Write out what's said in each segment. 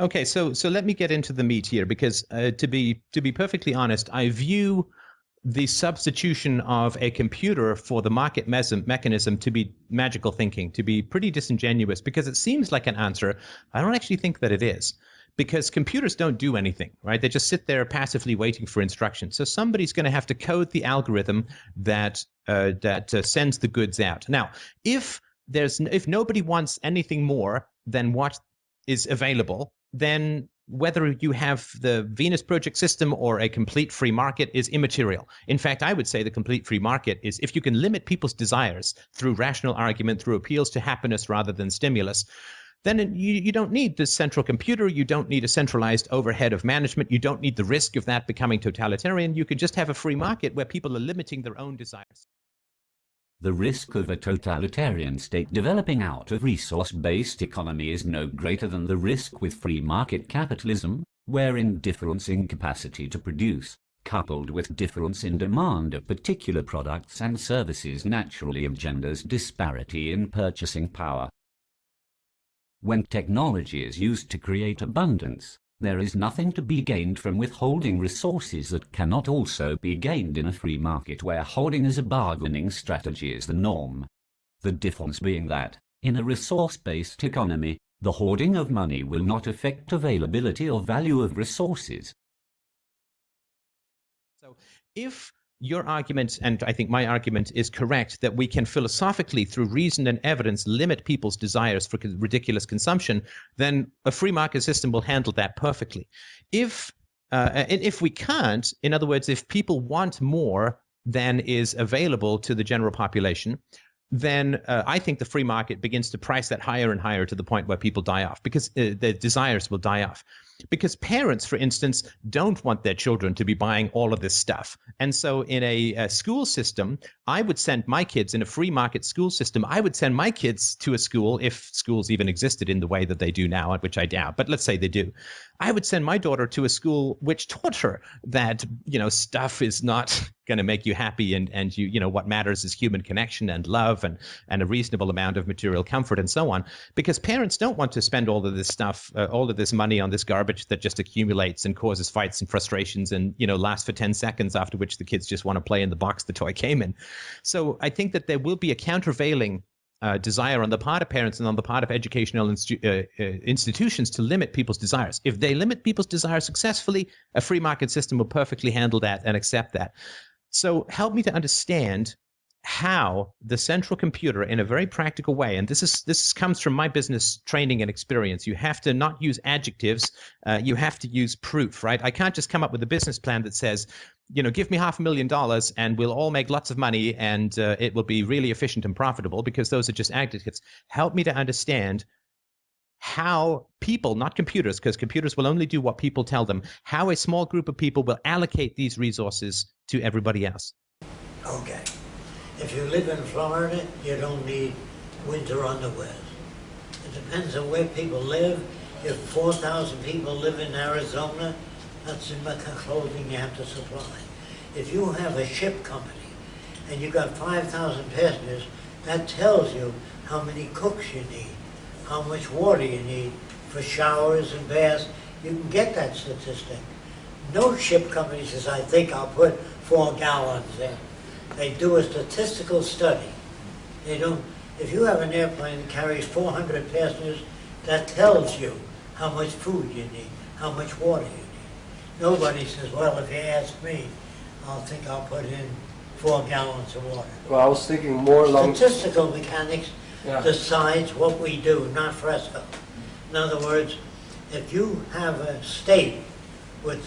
Okay, so so let me get into the meat here because uh, to be to be perfectly honest, I view the substitution of a computer for the market mechanism to be magical thinking, to be pretty disingenuous because it seems like an answer. I don't actually think that it is because computers don't do anything, right? They just sit there passively waiting for instructions. So somebody's going to have to code the algorithm that uh, that uh, sends the goods out. Now, if there's if nobody wants anything more than what is available, then whether you have the Venus project system or a complete free market is immaterial. In fact, I would say the complete free market is if you can limit people's desires through rational argument, through appeals to happiness rather than stimulus, then you, you don't need the central computer. You don't need a centralized overhead of management. You don't need the risk of that becoming totalitarian. You can just have a free market where people are limiting their own desires. The risk of a totalitarian state developing out of resource-based economy is no greater than the risk with free market capitalism, wherein difference in capacity to produce, coupled with difference in demand of particular products and services naturally engenders disparity in purchasing power. When technology is used to create abundance, there is nothing to be gained from withholding resources that cannot also be gained in a free market where holding as a bargaining strategy is the norm. The difference being that, in a resource-based economy, the hoarding of money will not affect availability or value of resources. So if your argument, and I think my argument is correct, that we can philosophically, through reason and evidence, limit people's desires for ridiculous consumption, then a free market system will handle that perfectly. If uh, and if we can't, in other words, if people want more than is available to the general population, then uh, I think the free market begins to price that higher and higher to the point where people die off because uh, their desires will die off because parents, for instance, don't want their children to be buying all of this stuff. And so, in a, a, school system, I would send my kids in a free market school system. I would send my kids to a school if schools even existed in the way that they do now, which I doubt. But let's say they do. I would send my daughter to a school which taught her that you know stuff is not going to make you happy and and you you know what matters is human connection and love and and a reasonable amount of material comfort and so on because parents don't want to spend all of this stuff uh, all of this money on this garbage that just accumulates and causes fights and frustrations and you know lasts for 10 seconds after which the kids just want to play in the box the toy came in so i think that there will be a countervailing uh, desire on the part of parents and on the part of educational institu- uh, uh, institutions to limit people's desires. If they limit people's desires successfully, a free market system will perfectly handle that and accept that. So help me to understand how the central computer in a very practical way and this is this comes from my business training and experience you have to not use adjectives uh, you have to use proof right i can't just come up with a business plan that says you know give me half a million dollars and we'll all make lots of money and uh, it will be really efficient and profitable because those are just adjectives help me to understand how people, not computers, because computers will only do what people tell them, how a small group of people will allocate these resources to everybody else. Okay. If you live in Florida, you don't need winter underwear. It depends on where people live. If 4,000 people live in Arizona, that's the kind of clothing you have to supply. If you have a ship company and you've got 5,000 passengers, that tells you how many cooks you need, how much water you need for showers and baths. You can get that statistic. No ship company says, I think I'll put four gallons in. They do a statistical study. They don't, if you have an airplane that carries 400 passengers, that tells you how much food you need, how much water you need. Nobody says, well, if you ask me, I'll think I'll put in four gallons of water. Well, I was thinking more along... Statistical mechanics yeah. decides what we do, not Fresco. In other words, if you have a state with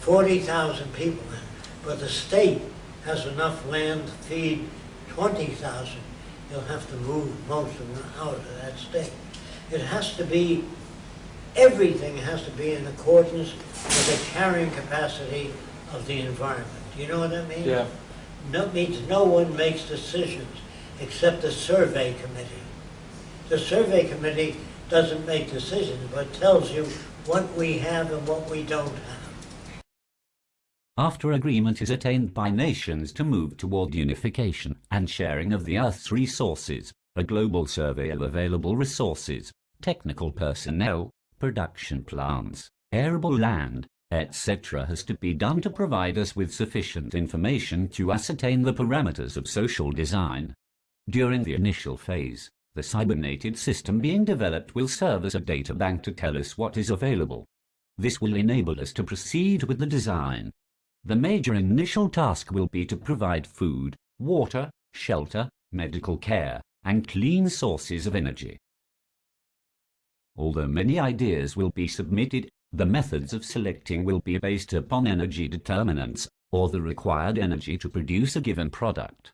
40,000 people in it, but the state has enough land to feed 20,000, you'll have to move most of them out of that state. It has to be, everything has to be in accordance with the carrying capacity of the environment. Do you know what that means? Yeah. No, means no one makes decisions except the survey committee. The survey committee doesn't make decisions, but tells you what we have and what we don't have after agreement is attained by nations to move toward unification and sharing of the Earth's resources, a global survey of available resources, technical personnel, production plants, arable land, etc. has to be done to provide us with sufficient information to ascertain the parameters of social design. During the initial phase, the cybernated system being developed will serve as a data bank to tell us what is available. This will enable us to proceed with the design. The major initial task will be to provide food, water, shelter, medical care, and clean sources of energy. Although many ideas will be submitted, the methods of selecting will be based upon energy determinants, or the required energy to produce a given product.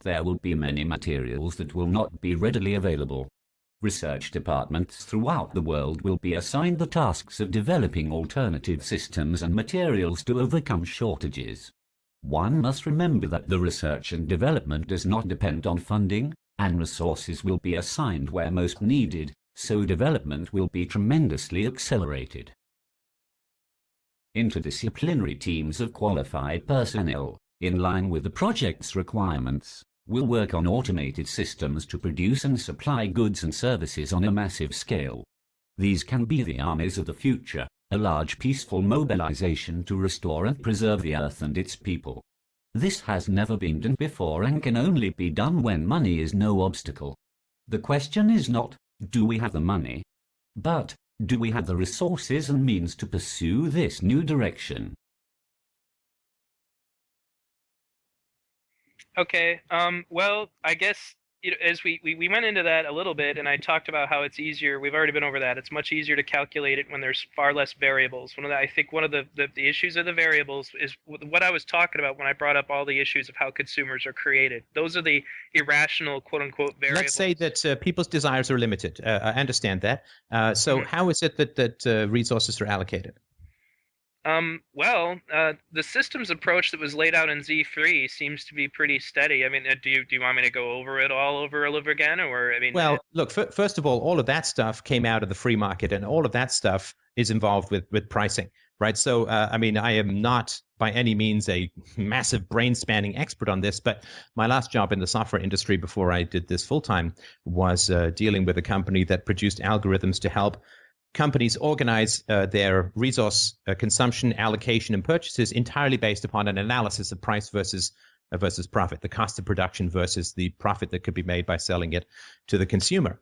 There will be many materials that will not be readily available. Research departments throughout the world will be assigned the tasks of developing alternative systems and materials to overcome shortages. One must remember that the research and development does not depend on funding, and resources will be assigned where most needed, so development will be tremendously accelerated. Interdisciplinary teams of qualified personnel, in line with the project's requirements, will work on automated systems to produce and supply goods and services on a massive scale. These can be the armies of the future, a large peaceful mobilization to restore and preserve the earth and its people. This has never been done before and can only be done when money is no obstacle. The question is not, do we have the money? But, do we have the resources and means to pursue this new direction? Okay, um, well, I guess you know, as we, we, we went into that a little bit, and I talked about how it's easier. We've already been over that. It's much easier to calculate it when there's far less variables. One of the, I think one of the, the, the issues of the variables is what I was talking about when I brought up all the issues of how consumers are created. Those are the irrational, quote unquote, variables. Let's say that uh, people's desires are limited. Uh, I understand that. Uh, so, Mhm. how is it that that uh, resources are allocated? Um, well, uh, the systems approach that was laid out in Z3 seems to be pretty steady. I mean, uh, do you do you want me to go over it all over and over again, or I mean, Well, look. F- first of all, all of that stuff came out of the free market, and all of that stuff is involved with with pricing, right? So, uh, I mean, I am not by any means a massive brain spanning expert on this, but my last job in the software industry before I did this full time was uh, dealing with a company that produced algorithms to help companies organize uh, their resource uh, consumption, allocation, and purchases entirely based upon an analysis of price versus uh, versus profit, the cost of production versus the profit that could be made by selling it to the consumer.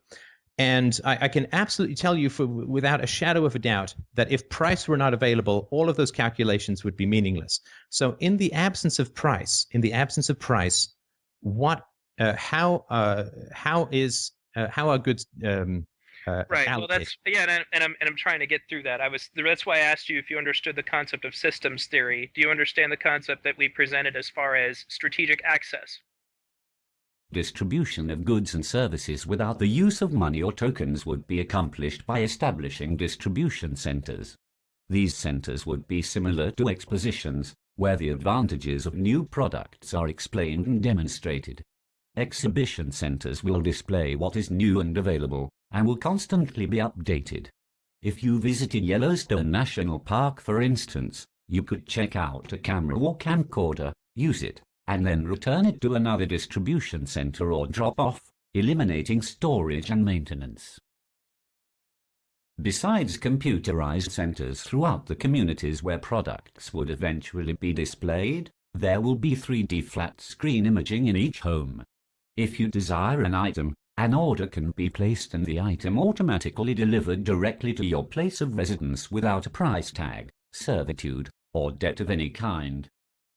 And I, I can absolutely tell you, for, without a shadow of a doubt, that if price were not available, all of those calculations would be meaningless. So, in the absence of price, in the absence of price, what, uh, how, uh, how is, uh, how are goods um, uh, right? Well, allocated? that's yeah, and, I, and I'm and I'm trying to get through that. I was that's why I asked you if you understood the concept of systems theory. Do you understand the concept that we presented as far as strategic access? Distribution of goods and services without the use of money or tokens would be accomplished by establishing distribution centers. These centers would be similar to expositions, where the advantages of new products are explained and demonstrated. Exhibition centers will display what is new and available, and will constantly be updated. If you visited Yellowstone National Park, for instance, you could check out a camera or camcorder, use it, and then return it to another distribution center or drop off, eliminating storage and maintenance. Besides computerized centers throughout the communities where products would eventually be displayed, there will be 3D flat screen imaging in each home. If you desire an item, an order can be placed and the item automatically delivered directly to your place of residence without a price tag, servitude, or debt of any kind.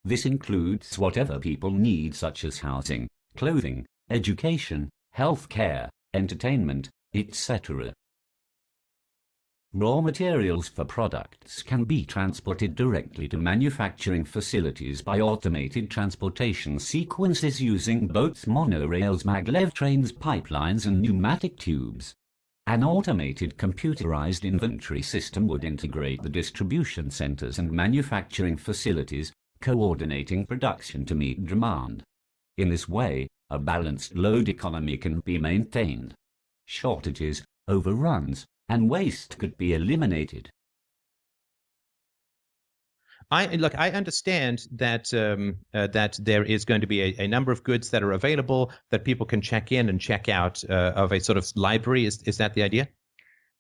This includes whatever people need such as housing, clothing, education, health care, entertainment, etc. Raw materials for products can be transported directly to manufacturing facilities by automated transportation sequences using boats, monorails, maglev trains, pipelines, and pneumatic tubes. An automated computerized inventory system would integrate the distribution centers and manufacturing facilities, coordinating production to meet demand. In this way, a balanced load economy can be maintained. Shortages, overruns, and waste could be eliminated. I look. I understand that um, uh, that there is going to be a, a number of goods that are available that people can check in and check out uh, of a sort of library. Is is that the idea?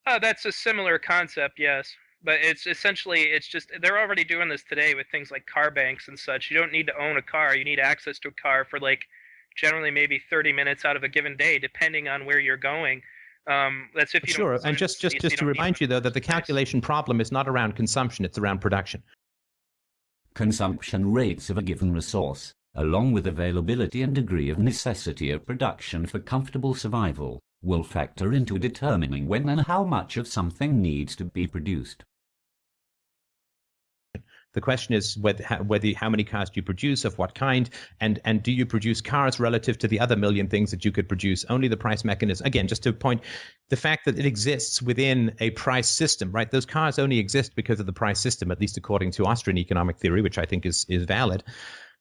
Uh, that's a similar concept, yes. But it's essentially it's just they're already doing this today with things like car banks and such. You don't need to own a car. You need access to a car for like generally maybe 30 minutes out of a given day, depending on where you're going. Um, that's if you sure. And just just just to remind you though that the calculation problem is not around consumption; it's around production. Consumption rates of a given resource, along with availability and degree of necessity of production for comfortable survival, will factor into determining when and how much of something needs to be produced. The question is whether, whether how many cars do you produce, of what kind, and and do you produce cars relative to the other million things that you could produce? Only the price mechanism. Again, just to point, the fact that it exists within a price system, right? Those cars only exist because of the price system, at least according to Austrian economic theory, which I think is is valid.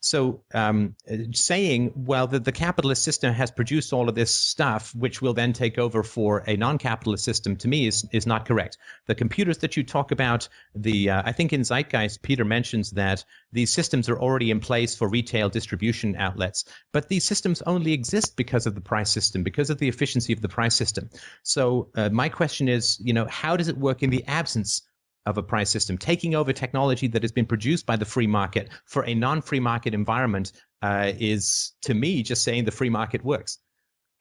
So um, saying, well, that the capitalist system has produced all of this stuff, which will then take over for a non-capitalist system, to me is is not correct. The computers that you talk about, the uh, I think in Zeitgeist, Peter mentions that these systems are already in place for retail distribution outlets, but these systems only exist because of the price system, because of the efficiency of the price system. So uh, my question is, you know, how does it work in the absence of a price system, taking over technology that has been produced by the free market for a non-free market environment uh, is, to me, just saying the free market works.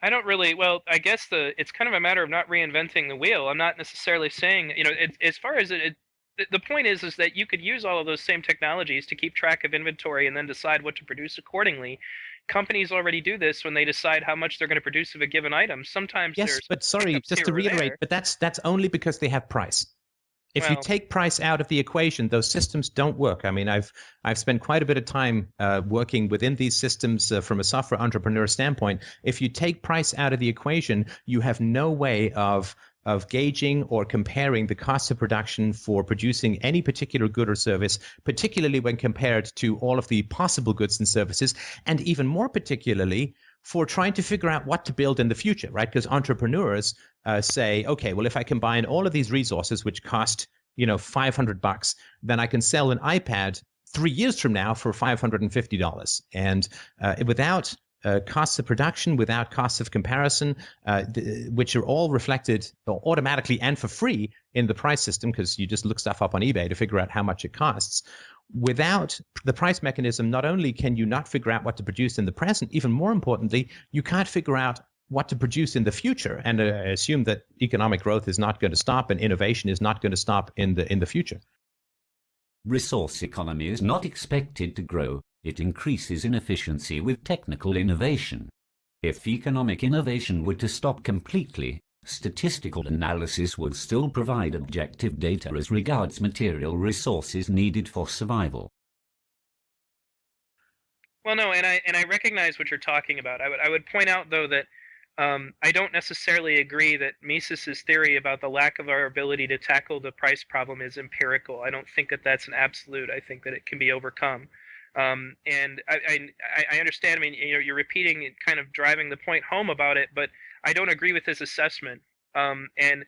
I don't really. Well, I guess the it's kind of a matter of not reinventing the wheel. I'm not necessarily saying, you know, it, as far as it, it, the point is, is that you could use all of those same technologies to keep track of inventory and then decide what to produce accordingly. Companies already do this when they decide how much they're going to produce of a given item. Sometimes yes, but sorry, just to reiterate, but that's that's only because they have price. If well, you take price out of the equation, those systems don't work. I mean, I've I've spent quite a bit of time uh, working within these systems uh, from a software entrepreneur standpoint. If you take price out of the equation, you have no way of of gauging or comparing the cost of production for producing any particular good or service, particularly when compared to all of the possible goods and services, and even more particularly for trying to figure out what to build in the future, right? Because entrepreneurs uh, say, okay, well, if I combine all of these resources, which cost you know 500 bucks, then I can sell an iPad three years from now for $550. And uh, without uh, costs of production, without costs of comparison, uh, which are all reflected automatically and for free in the price system, because you just look stuff up on eBay to figure out how much it costs without the price mechanism, not only can you not figure out what to produce in the present, even more importantly, you can't figure out what to produce in the future and uh, assume that economic growth is not going to stop and innovation is not going to stop in the in the future. Resource economy is not expected to grow. It increases in efficiency with technical innovation. If economic innovation were to stop completely, Statistical analysis would still provide objective data as regards material resources needed for survival. Well, no, and I and I recognize what you're talking about. I would I would point out though that um, I don't necessarily agree that Mises's theory about the lack of our ability to tackle the price problem is empirical. I don't think that that's an absolute. I think that it can be overcome. Um, and I, I, I understand. I mean, you know, you're repeating, kind of driving the point home about it, but I don't agree with his assessment. Um, and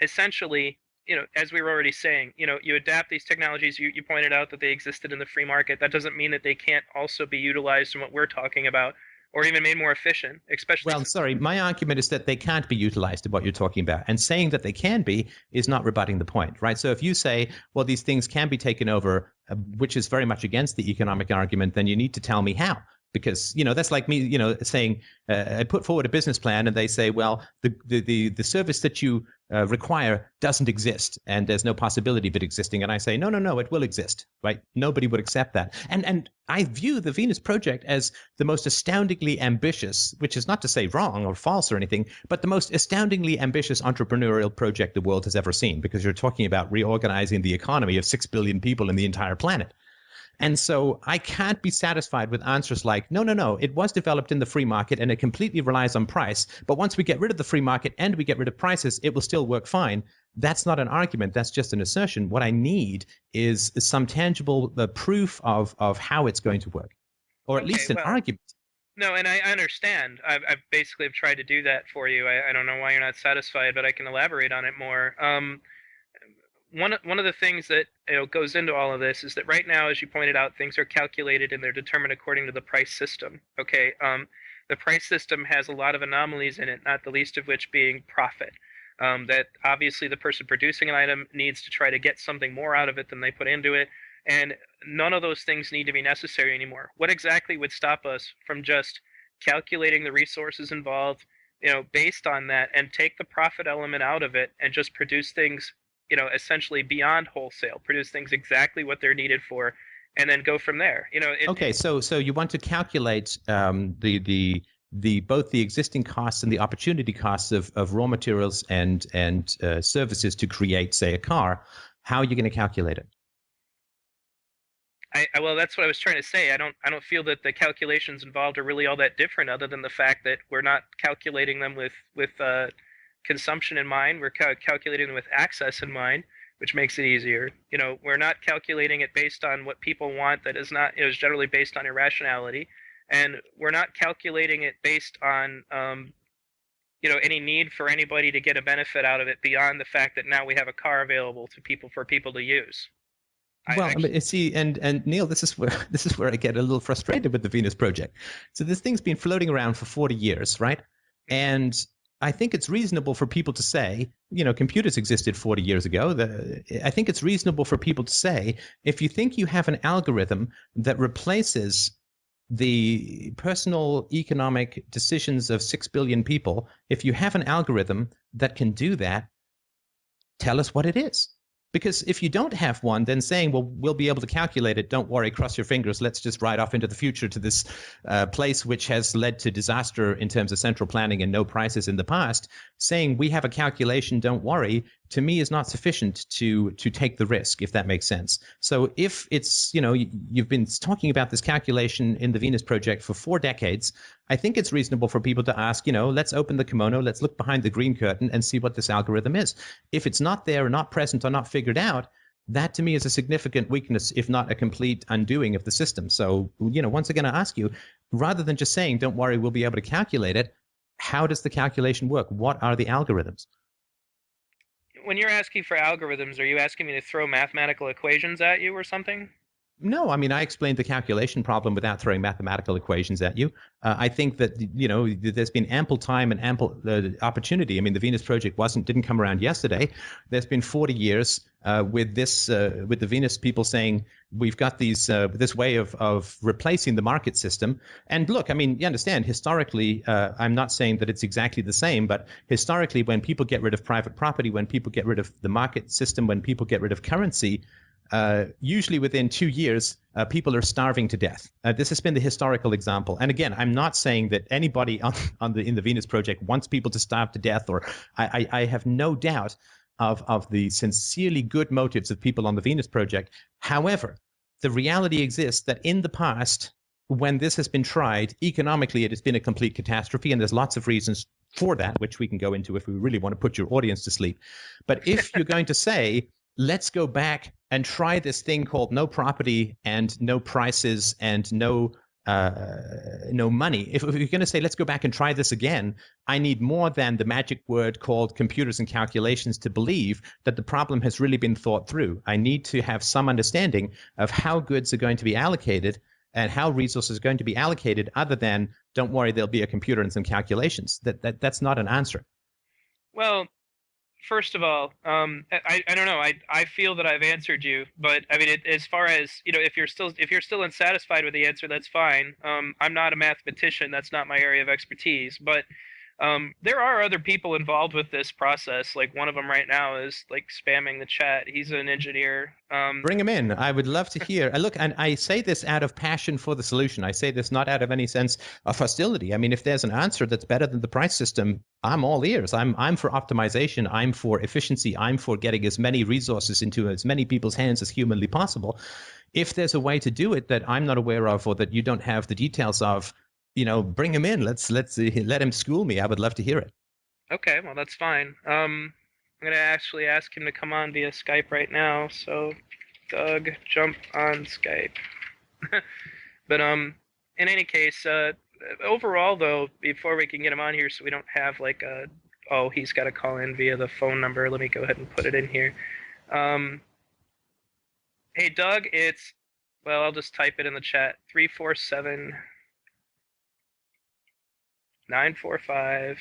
essentially, you know, as we were already saying, you know, you adapt these technologies. You, you pointed out that they existed in the free market. That doesn't mean that they can't also be utilized in what we're talking about, or even made more efficient. Especially. Well, sorry, my argument is that they can't be utilized in what you're talking about, and saying that they can be is not rebutting the point, right? So if you say, well, these things can be taken over, uh, which is very much against the economic argument, then you need to tell me how because you know that's like me you know saying uh, i put forward a business plan and they say well the the the, the service that you uh, require doesn't exist and there's no possibility of it existing. And i say no no no it will exist right? Nobody would accept that. And and i view the venus project as the most astoundingly ambitious which is not to say wrong or false or anything but the most astoundingly ambitious entrepreneurial project the world has ever seen because you're talking about reorganizing the economy of 6 billion people in the entire planet and so I can't be satisfied with answers like, no, no, no, it was developed in the free market and it completely relies on price. But once we get rid of the free market and we get rid of prices, it will still work fine. That's not an argument. That's just an assertion. What I need is some tangible uh, proof of, of how it's going to work, or at okay, least an well, argument. No, and I understand. I've, I've basically tried to do that for you. I, I don't know why you're not satisfied, but I can elaborate on it more. Um, one one of the things that you know goes into all of this is that right now, as you pointed out, things are calculated and they're determined according to the price system. Okay, um, the price system has a lot of anomalies in it, not the least of which being profit. Um, that obviously the person producing an item needs to try to get something more out of it than they put into it, and none of those things need to be necessary anymore. What exactly would stop us from just calculating the resources involved, you know, based on that, and take the profit element out of it and just produce things, you know, essentially beyond wholesale, produce things exactly what they're needed for, and then go from there. You know. It, okay, so so you want to calculate um, the the the both the existing costs and the opportunity costs of, of raw materials and and uh, services to create, say, a car. How are you going to calculate it? I, I, well, that's what I was trying to say. I don't I don't feel that the calculations involved are really all that different, other than the fact that we're not calculating them with with uh, consumption in mind. We're ca- calculating with access in mind, which makes it easier. You know, we're not calculating it based on what people want. That is not is generally based on irrationality, and we're not calculating it based on um, you know any need for anybody to get a benefit out of it beyond the fact that now we have a car available to people for people to use. Well, I, mean, see, and and Neil, this is where this is where I get a little frustrated with the Venus project. So this thing's been floating around for 40 years, right? Mm-hmm. And I think it's reasonable for people to say, you know, computers existed 40 years ago. The, I think it's reasonable for people to say, if you think you have an algorithm that replaces the personal economic decisions of 6 billion people, if you have an algorithm that can do that, tell us what it is. Because if you don't have one, then saying, well, we'll be able to calculate it, don't worry, cross your fingers, let's just ride off into the future to this uh, place which has led to disaster in terms of central planning and no prices in the past, saying we have a calculation, don't worry, to me is not sufficient to to take the risk if that makes sense. So if it's you know you've been talking about this calculation in the venus project for four decades i think it's reasonable for people to ask you know let's open the kimono let's look behind the green curtain and see what this algorithm is. If it's not there or not present or not figured out that to me is a significant weakness if not a complete undoing of the system. So you know once again i ask you rather than just saying don't worry we'll be able to calculate it how does the calculation work? What are the algorithms? When you're asking for algorithms, are you asking me to throw mathematical equations at you or something? No, I mean I explained the calculation problem without throwing mathematical equations at you. Uh, I think that you know there's been ample time and ample uh, opportunity. I mean the Venus project wasn't didn't come around yesterday. There's been 40 years uh, with this uh, with the Venus people saying we've got these uh, this way of of replacing the market system. And look, I mean you understand historically. Uh, I'm not saying that it's exactly the same, but historically when people get rid of private property, when people get rid of the market system, when people get rid of currency uh, usually within two years, uh, people are starving to death. Uh, this has been the historical example. And again, I'm not saying that anybody on, on the in the Venus Project wants people to starve to death, or I, I, I have no doubt of of the sincerely good motives of people on the Venus Project. However, the reality exists that in the past, when this has been tried economically, it has been a complete catastrophe, and there's lots of reasons for that, which we can go into if we really want to put your audience to sleep. But if you're going to say let's go back and try this thing called no property and no prices and no uh, no money. If, if you're going to say, let's go back and try this again, I need more than the magic word called computers and calculations to believe that the problem has really been thought through. I need to have some understanding of how goods are going to be allocated and how resources are going to be allocated other than, don't worry, there'll be a computer and some calculations. That, that That's not an answer. Well, first of all, um, I, I don't know. I, I feel that I've answered you, but I mean, it, as far as you know, if you're still if you're still unsatisfied with the answer, that's fine. Um, I'm not a mathematician. That's not my area of expertise. But um, there are other people involved with this process. Like one of them right now is like spamming the chat. He's an engineer. Um, Bring him in. I would love to hear. look, and I say this out of passion for the solution. I say this not out of any sense of hostility. I mean, if there's an answer that's better than the price system, I'm all ears. I'm I'm for optimization. I'm for efficiency. I'm for getting as many resources into as many people's hands as humanly possible. If there's a way to do it that I'm not aware of or that you don't have the details of, you know, bring him in. Let's let's uh, let him school me. I would love to hear it. Okay, well that's fine. Um, I'm gonna actually ask him to come on via Skype right now. So, Doug, jump on Skype. but um, in any case, uh, overall though, before we can get him on here, so we don't have like a oh he's got to call in via the phone number. Let me go ahead and put it in here. Um, hey Doug, it's well I'll just type it in the chat. Three four seven nine four five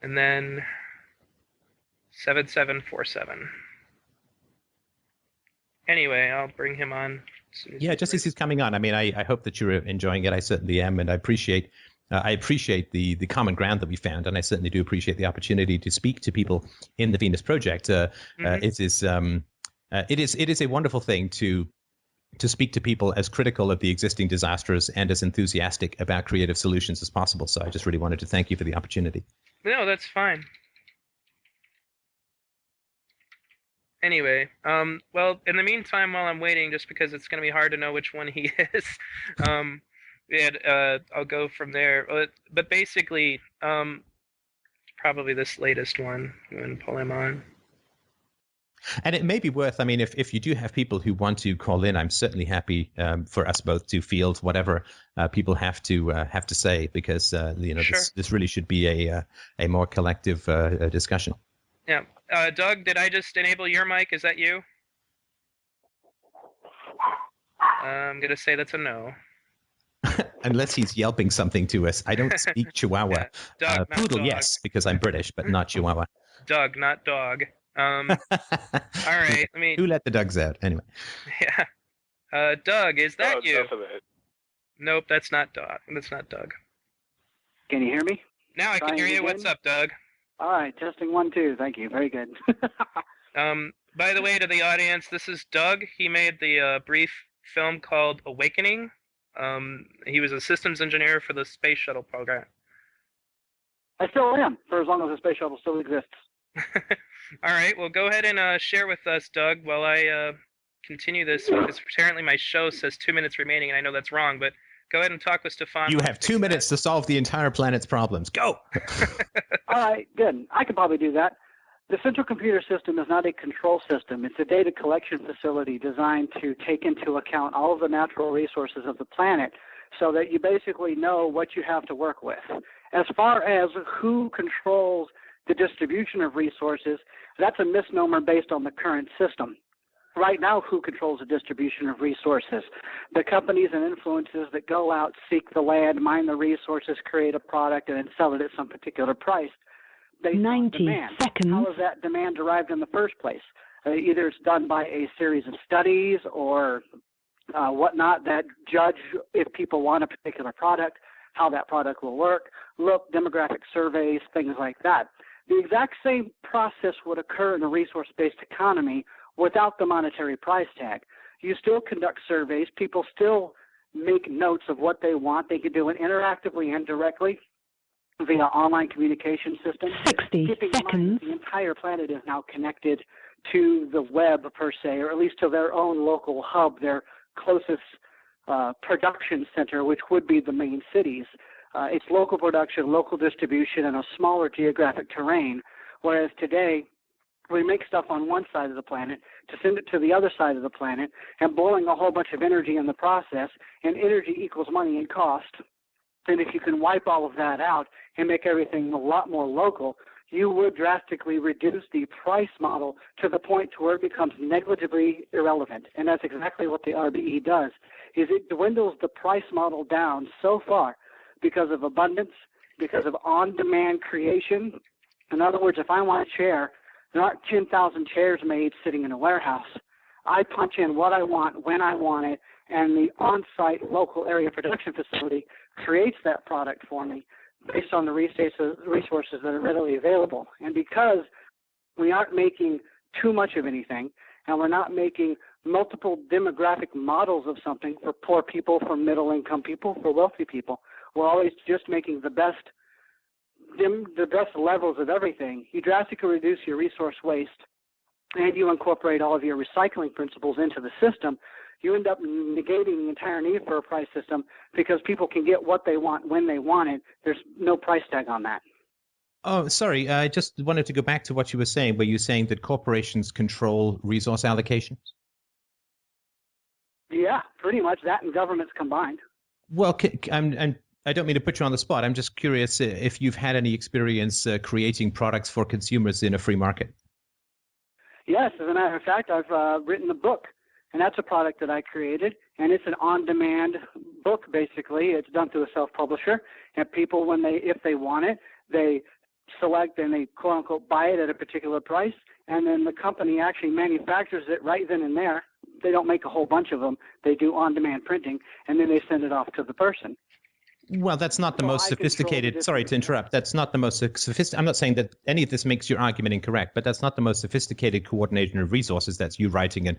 and then 7747. Anyway, I'll bring him on. as Yeah, just as he's coming on. I mean, I, I hope that you're enjoying it. I certainly am, and I appreciate uh, I appreciate the the common ground that we found, and I certainly do appreciate the opportunity to speak to people in the Venus Project. Uh, uh, Mhm. it is um, uh, it is it is a wonderful thing to to speak to people as critical of the existing disasters and as enthusiastic about creative solutions as possible. So I just really wanted to thank you for the opportunity. No, that's fine. Anyway, um, well, in the meantime, while I'm waiting, just because it's going to be hard to know which one he is, um, and uh, I'll go from there. But, but basically, um, probably this latest one. I'm going to pull him on. And it may be worth, I mean, if, if you do have people who want to call in, I'm certainly happy um, for us both to field whatever uh, people have to uh, have to say, because uh, you know Sure. this, this really should be a uh, a more collective uh, uh, discussion. Yeah, uh, Doug, did I just enable your mic? Is that you? I'm going to say that's a no. Unless he's yelping something to us, I don't speak Chihuahua. Yeah, Doug, poodle, dog. yes, because I'm British, but not Chihuahua. Doug, not dog. Um, all right, let me. Who let the dogs out? Anyway, Yeah. Uh, Doug, is that Oh, you? enough of it. Nope, that's not Doug. That's not Doug. Can you hear me? Now I can hear you. What's up, Doug? All right, testing one, two. Thank you. Very good. Um, by the way, to the audience, this is Doug. He made the uh, brief film called Awakening. Um, he was a systems engineer for the space shuttle program. I still am, for as long as the space shuttle still exists. All right, well, go ahead and uh, share with us, Doug, while I uh, continue this because apparently my show says two minutes remaining, and I know that's wrong. But go ahead and talk with Stefan. you have fix two that. minutes to solve the entire planet's problems. Go. All right, good. I could probably do that. The central computer system is not a control system. It's a data collection facility designed to take into account all of the natural resources of the planet so that you basically know what you have to work with. As far as who controls the distribution of resources, that's a misnomer based on the current system. Right now, who controls the distribution of resources? The companies and influences that go out, seek the land, mine the resources, create a product, and then sell it at some particular price. On 90 demand. seconds. How is that demand derived in the first place? Uh, either it's done by a series of studies or uh, whatnot that judge if people want a particular product, how that product will work, look, demographic surveys, things like that. The exact same process would occur in a resource based economy without the monetary price tag. You still conduct surveys, people still make notes of what they want. They can do it interactively and directly via online communication systems 60 keeping in mind seconds. the entire planet is now connected to the web per se, or at least to their own local hub, their closest uh, production center, which would be the main cities. Uh, it's local production, local distribution, and a smaller geographic terrain. Whereas today, we make stuff on one side of the planet to send it to the other side of the planet and boiling a whole bunch of energy in the process, and energy equals money and cost. And if you can wipe all of that out and make everything a lot more local, you would drastically reduce the price model to the point to where it becomes negligibly irrelevant. And that's exactly what the RBE does, is it dwindles the price model down so far because of abundance, because of on-demand creation. In other words, if I want a chair, there aren't 10,000 chairs made sitting in a warehouse. I punch in what I want, when I want it, and the on-site local area production facility creates that product for me based on the resources that are readily available. And because we aren't making too much of anything, and we're not making multiple demographic models of something for poor people, for middle income people, for wealthy people, we're always just making the best the best levels of everything. You drastically reduce your resource waste and you incorporate all of your recycling principles into the system, you end up negating the entire need for a price system because people can get what they want when they want it. There's no price tag on that. Oh, sorry. I just wanted to go back to what you were saying, where you were saying that corporations control resource allocations. Yeah, pretty much that and governments combined. Well, I'm, I'm, I don't mean to put you on the spot. I'm just curious uh, if you've had any experience uh, creating products for consumers in a free market. Yes, as a matter of fact, I've uh, written a book, and that's a product that I created, and it's an on-demand book. Basically, it's done through a self-publisher, and people, when they, if they want it, they select and they quote unquote buy it at a particular price, and then the company actually manufactures it right then and there. They don't make a whole bunch of them. They do on-demand printing, and then they send it off to the person. Well, that's not the So most I sophisticated. Sorry to interrupt. That's not the most sophisticated. I'm not saying that any of this makes your argument incorrect, but that's not the most sophisticated coordination of resources. That's you writing and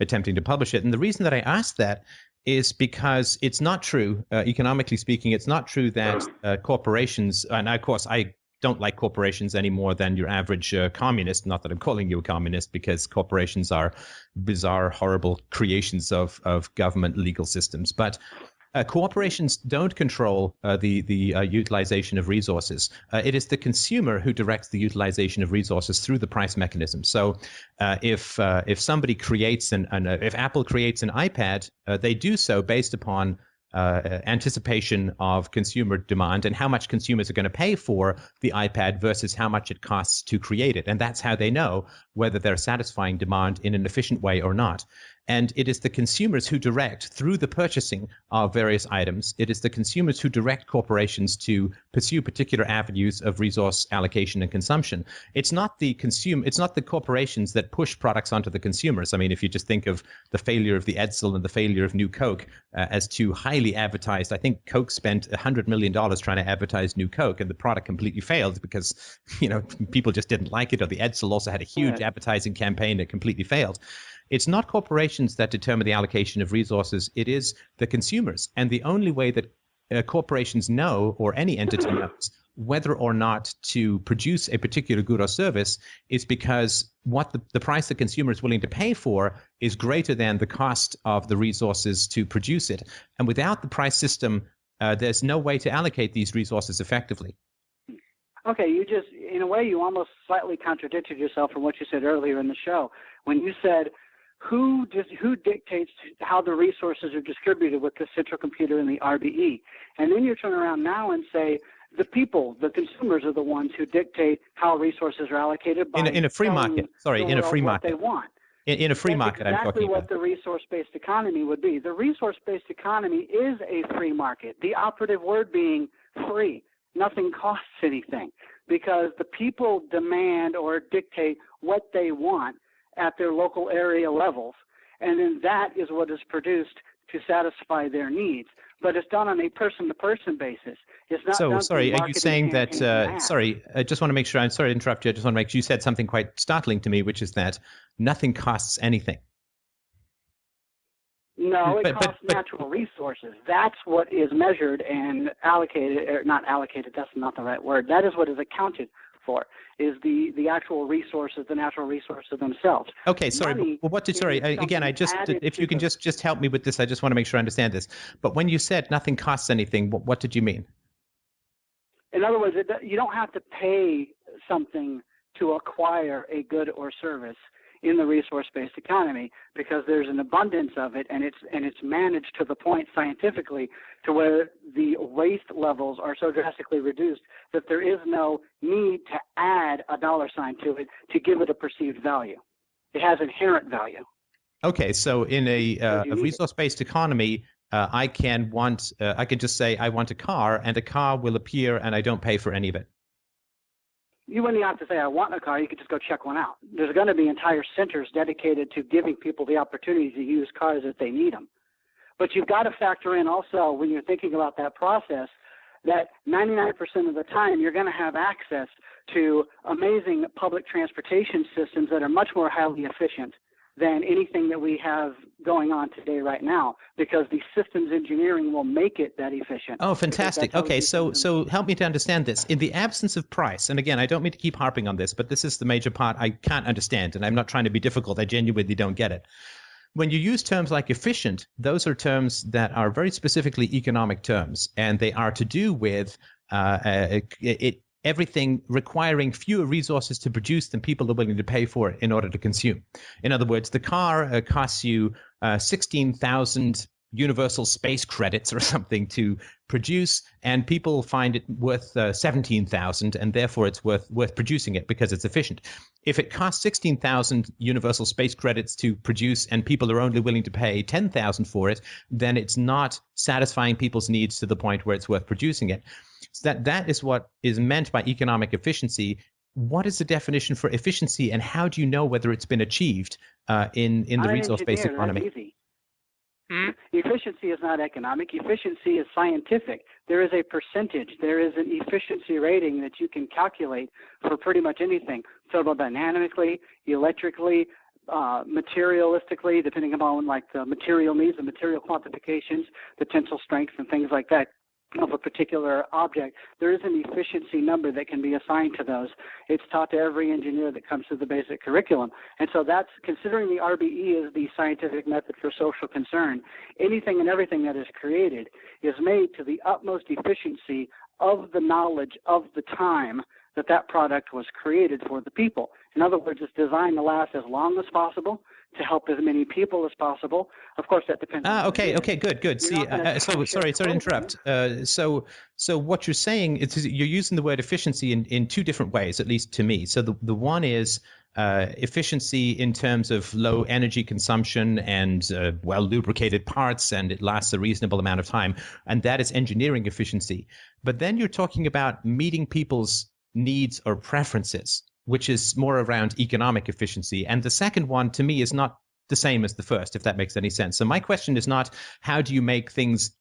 attempting to publish it. And the reason that I asked that is because it's not true, uh, economically speaking, it's not true that uh, corporations, and of course, I don't like corporations any more than your average uh, communist. Not that I'm calling you a communist, because corporations are bizarre, horrible creations of of government legal systems. But corporations don't control uh, the the uh, utilization of resources. Uh, it is the consumer who directs the utilization of resources through the price mechanism. So, uh, if uh, if somebody creates an, an uh, if Apple creates an iPad, uh, they do so based upon uh, anticipation of consumer demand and how much consumers are going to pay for the iPad versus how much it costs to create it, and that's how they know whether they're satisfying demand in an efficient way or not. And it is the consumers who direct through the purchasing of various items. It is the consumers who direct corporations to pursue particular avenues of resource allocation and consumption. It's not the consume. It's not the corporations that push products onto the consumers. I mean, if you just think of the failure of the Edsel and the failure of New Coke uh, as two highly advertised, I think Coke spent hundred million dollars trying to advertise New Coke, and the product completely failed because you know people just didn't like it. Or the Edsel also had a huge. Advertising campaign that completely failed. It's not corporations that determine the allocation of resources. It is the consumers. And the only way that uh, corporations know, or any entity knows, whether or not to produce a particular good or service is because what the, the price the consumer is willing to pay for is greater than the cost of the resources to produce it. And without the price system, uh, there's no way to allocate these resources effectively. Okay, you just, in a way, you almost slightly contradicted yourself from what you said earlier in the show when you said, who does, who dictates how the resources are distributed with the central computer and the RBE? And then you turn around now and say, the people, the consumers are the ones who dictate how resources are allocated by In a, in a free market, sorry, in a free market, they want. in, in a free That's market, I'm exactly talking what about. the resource-based economy would be. The resource-based economy is a free market. The operative word being free. Nothing costs anything because the people demand or dictate what they want at their local area levels, and then that is what is produced to satisfy their needs. But it's done on a person-to-person basis. It's not So sorry, are you saying that? Uh, sorry, I just want to make sure. I'm sorry to interrupt you. I just want to make sure you said something quite startling to me, which is that nothing costs anything. No, it But- but- costs but- natural resources. That's what is measured and allocated, or not allocated. That's not the right word. That is what is accounted for. Is the the actual resources, the natural resources themselves. Okay, sorry. Money But what did? Sorry, I- again, I just if you can just just help me with this. I just want to make sure I understand this. But when you said nothing costs anything, what, what did you mean? In other words, it, you don't have to pay something to acquire a good or service in the resource-based economy because there's an abundance of it and it's and it's managed to the point scientifically to where the waste levels are so drastically reduced that there is no need to add a dollar sign to it to give it a perceived value. It has inherent value. Okay, so in a, uh, a resource-based economy, uh, I can want uh, I could just say I want a car, and a car will appear, and I don't pay for any of it. You wouldn't have to say I want a car. You could just go check one out. There's going to be entire centers dedicated to giving people the opportunity to use cars if they need them. But you've got to factor in also when you're thinking about that process that 99% of the time you're going to have access to amazing public transportation systems that are much more highly efficient than anything that we have going on today right now because the systems engineering will make it that efficient. Oh, fantastic. Okay, so so help me to understand this. In the absence of price, and again, I don't mean to keep harping on this, but this is the major part I can't understand, and I'm not trying to be difficult. I genuinely don't get it. When you use terms like efficient, those are terms that are very specifically economic terms, and they are to do with uh, uh, it, it everything requiring fewer resources to produce than people are willing to pay for it in order to consume. In other words, the car uh, costs you uh, 16,000 universal space credits or something to produce and people find it worth uh, 17,000 and therefore it's worth worth producing it because it's efficient. If it costs 16,000 universal space credits to produce and people are only willing to pay 10,000 for it, then it's not satisfying people's needs to the point where it's worth producing it. So that that is what is meant by economic efficiency. What is the definition for efficiency, and how do you know whether it's been achieved uh, in in the resource-based economy? Hmm? Efficiency is not economic. Efficiency is scientific. There is a percentage. There is an efficiency rating that you can calculate for pretty much anything. Thermodynamically, electrically, uh, materialistically, depending upon like the material needs, the material quantifications, the tensile strengths, and things like that of a particular object. There is an efficiency number that can be assigned to those. It's taught to every engineer that comes through the basic curriculum. And so that's considering the RBE as the scientific method for social concern. Anything and everything that is created is made to the utmost efficiency of the knowledge of the time that that product was created for the people. In other words, it's designed to last as long as possible to help as many people as possible. Of course, that depends. on Ah, okay, okay, good, good. You're See, uh, so sorry, sorry to interrupt. Uh, so, so what you're saying is you're using the word efficiency in, in two different ways, at least to me. So the the one is uh, efficiency in terms of low energy consumption and uh, well lubricated parts, and it lasts a reasonable amount of time, and that is engineering efficiency. But then you're talking about meeting people's needs or preferences, which is more around economic efficiency. And the second one, to me, is not the same as the first, if that makes any sense. So my question is not how do you make things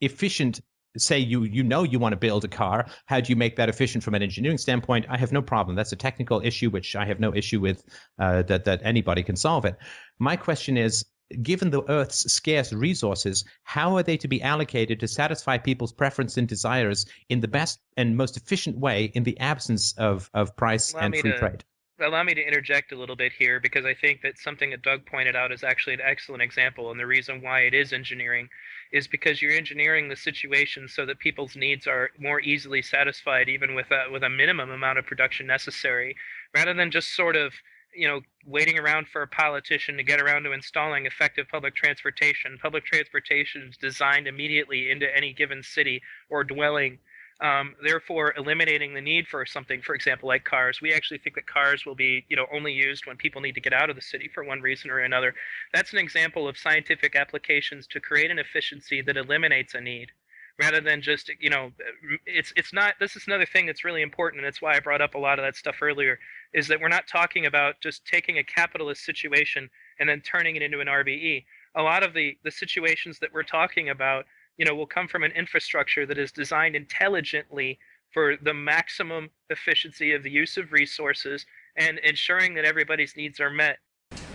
efficient? Say you you know you want to build a car. How do you make that efficient from an engineering standpoint? I have no problem. That's a technical issue which i have no issue with uh, that that anybody can solve it. My question is given the earth's scarce resources how are they to be allocated to satisfy people's preference and desires in the best and most efficient way in the absence of of price Allow and free to- trade? allow me to interject a little bit here because I think that something that Doug pointed out is actually an excellent example, and the reason why it is engineering is because you're engineering the situation so that people's needs are more easily satisfied, even with a with a minimum amount of production necessary, rather than just sort of you know waiting around for a politician to get around to installing effective public transportation. Public transportation is designed immediately into any given city or dwelling um, therefore eliminating the need for something for example like cars. We actually think that cars will be you know only used when people need to get out of the city for one reason or another. That's an example of scientific applications to create an efficiency that eliminates a need rather than just you know it's it's not this is another thing that's really important and that's why i brought up a lot of that stuff earlier is that we're not talking about just taking a capitalist situation and then turning it into an rbe a lot of the the situations that we're talking about you know will come from an infrastructure that is designed intelligently for the maximum efficiency of the use of resources and ensuring that everybody's needs are met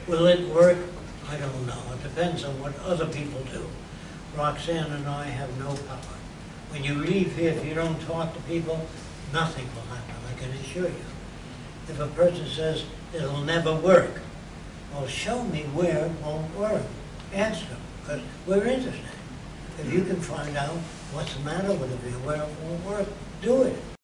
Will it work? I don't know. It depends on what other people do. Roxanne and I have no power. When you leave here, if you don't talk to people, nothing will happen, I can assure you. If a person says it'll never work, well, show me where it won't work. Ask them, because we're interested. If you can find out what's the matter with it, where it won't work, do it.